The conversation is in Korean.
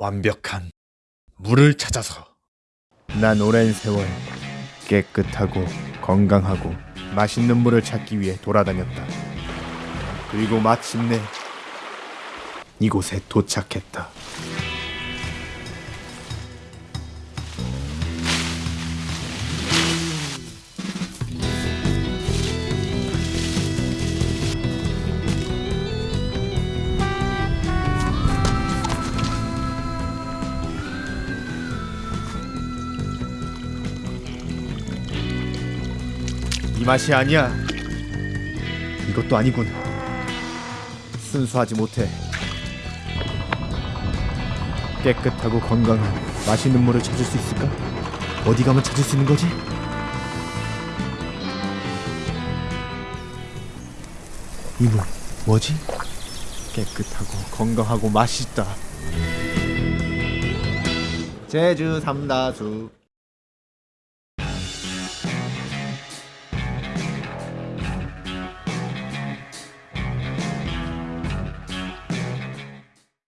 완벽한 물을 찾아서 난 오랜 세월 깨끗하고 건강하고 맛있는 물을 찾기 위해 돌아다녔다. 그리고 마침내 이곳에 도착했다. 이 맛이 아니야. 이것도 아니군. 순수하지 못해. 깨끗하고 건강한 맛있는 물을 찾을 수 있을까? 어디 가면 찾을 수 있는 거지? 이 물 뭐지? 깨끗하고 건강하고 맛있다. 제주 삼다수